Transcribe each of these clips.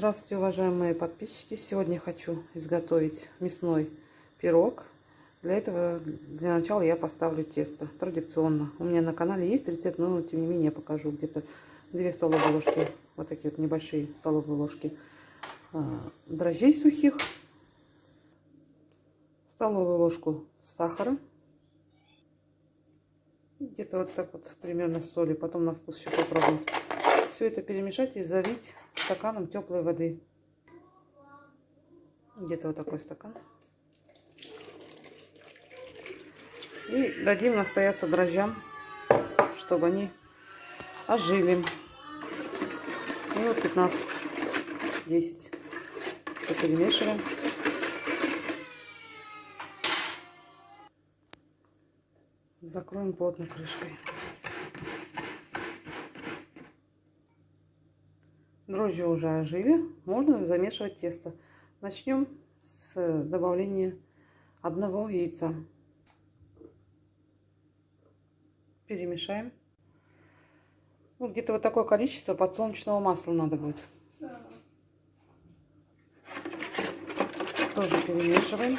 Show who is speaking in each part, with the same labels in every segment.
Speaker 1: Здравствуйте, уважаемые подписчики! Сегодня хочу изготовить мясной пирог. Для этого, для начала я поставлю тесто, традиционно. У меня на канале есть рецепт, но тем не менее я покажу где-то 2 столовые ложки, вот такие вот небольшие столовые ложки а, дрожжей сухих, столовую ложку сахара, где-то вот так вот примерно соли, потом на вкус еще попробуем. Все это перемешать и залить стаканом теплой воды. Где-то вот такой стакан. И дадим настояться дрожжам, чтобы они ожили. Минут 15-10. Перемешиваем. Закроем плотно крышкой. Дрожжи уже ожили, можно замешивать тесто. Начнем с добавления одного яйца. Перемешаем. Ну, где-то вот такое количество подсолнечного масла надо будет. Тоже перемешиваем.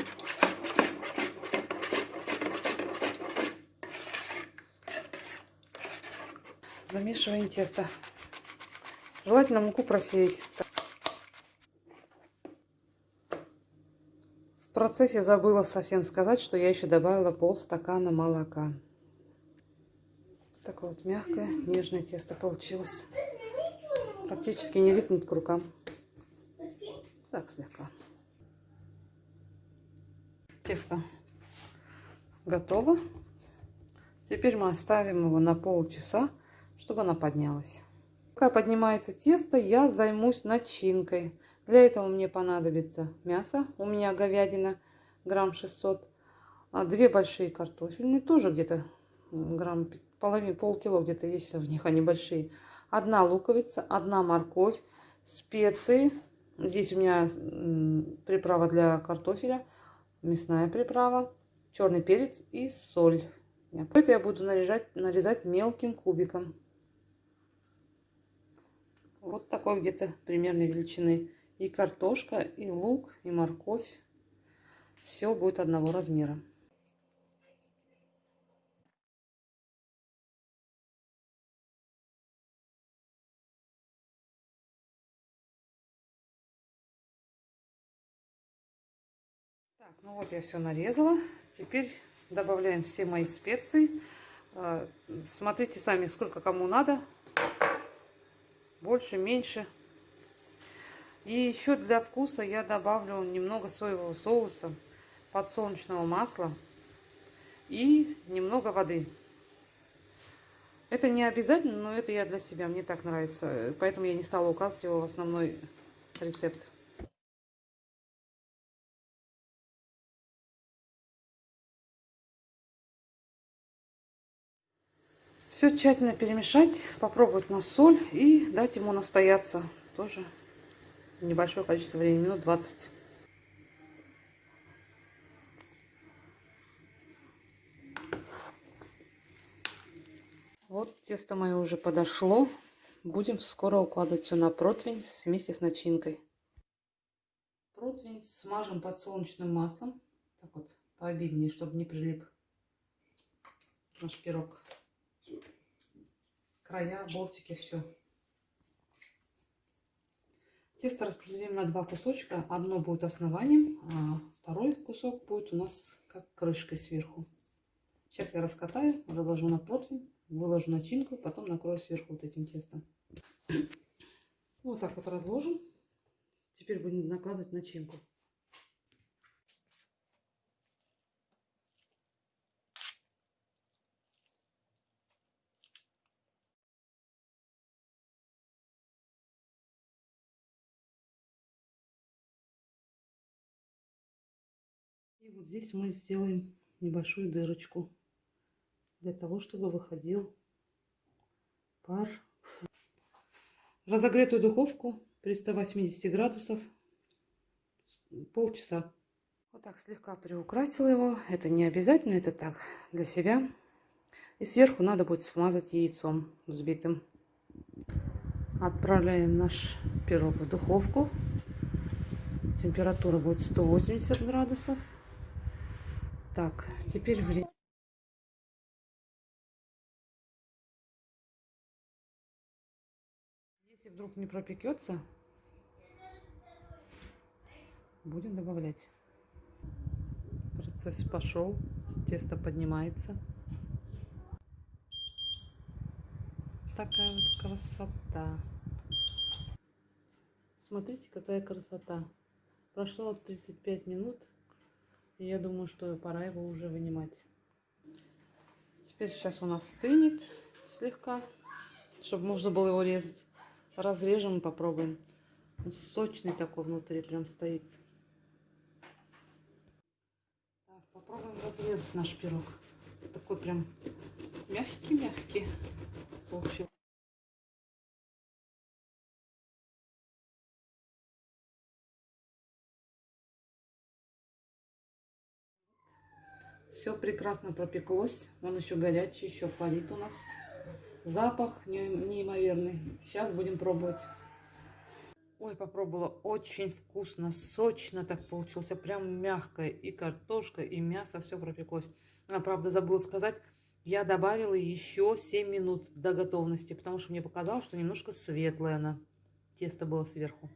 Speaker 1: Замешиваем тесто. Желательно муку просеять. В процессе забыла совсем сказать, что я еще добавила полстакана молока. Такое вот мягкое, нежное тесто получилось. Практически не липнет к рукам. Так, слегка. Тесто готово. Теперь мы оставим его на полчаса, чтобы она поднялась. Пока поднимается тесто, я займусь начинкой. Для этого мне понадобится мясо. У меня говядина грамм 600. А две большие картофельные, тоже где-то грамм половин, полкило где-то есть в них, они большие. Одна луковица, одна морковь, специи. Здесь у меня приправа для картофеля, мясная приправа, черный перец и соль. Это я буду нарезать, нарезать мелким кубиком. Вот такой где-то примерной величины. И картошка, и лук, и морковь. Все будет одного размера. Так, ну вот я все нарезала. Теперь добавляем все мои специи. А, смотрите сами, сколько кому надо больше, меньше. И еще для вкуса я добавлю немного соевого соуса, подсолнечного масла и немного воды. Это не обязательно, но это я для себя, мне так нравится. Поэтому я не стала указывать его в основной рецепт. Все тщательно перемешать, попробовать на соль и дать ему настояться. Тоже небольшое количество времени, минут 20. Вот тесто мое уже подошло. Будем скоро укладывать все на противень вместе с начинкой. Противень смажем подсолнечным маслом. Так вот, пообильнее, чтобы не прилип наш пирог края, бортики, все. Тесто распределим на два кусочка. Одно будет основанием, а второй кусок будет у нас как крышкой сверху. Сейчас я раскатаю, разложу на противень, выложу начинку, потом накрою сверху вот этим тестом. Вот так вот разложим. Теперь будем накладывать начинку. Вот здесь мы сделаем небольшую дырочку для того, чтобы выходил пар. Разогретую духовку при 180 градусов полчаса. Вот так слегка приукрасила его. Это не обязательно, это так для себя. И сверху надо будет смазать яйцом взбитым. Отправляем наш пирог в духовку. Температура будет 180 градусов. Так, теперь время. Если вдруг не пропекется, будем добавлять. Процесс пошел, тесто поднимается. Такая вот красота. Смотрите, какая красота. Прошло 35 минут, и я думаю, что пора его уже вынимать. Теперь сейчас у нас стынет слегка, чтобы можно было его резать. Разрежем и попробуем. Он сочный такой внутри прям стоит. Так, попробуем разрезать наш пирог. Такой прям мягкий-мягкий. В общем. Все прекрасно пропеклось. Он еще горячий, еще парит у нас. Запах неимоверный. Сейчас будем пробовать. Ой, попробовала. Очень вкусно, сочно так получился. Прям мягкое. И картошка, и мясо, все пропеклось. А, правда, забыла сказать, я добавила еще 7 минут до готовности, потому что мне показалось, что немножко светлое она. Тесто было сверху.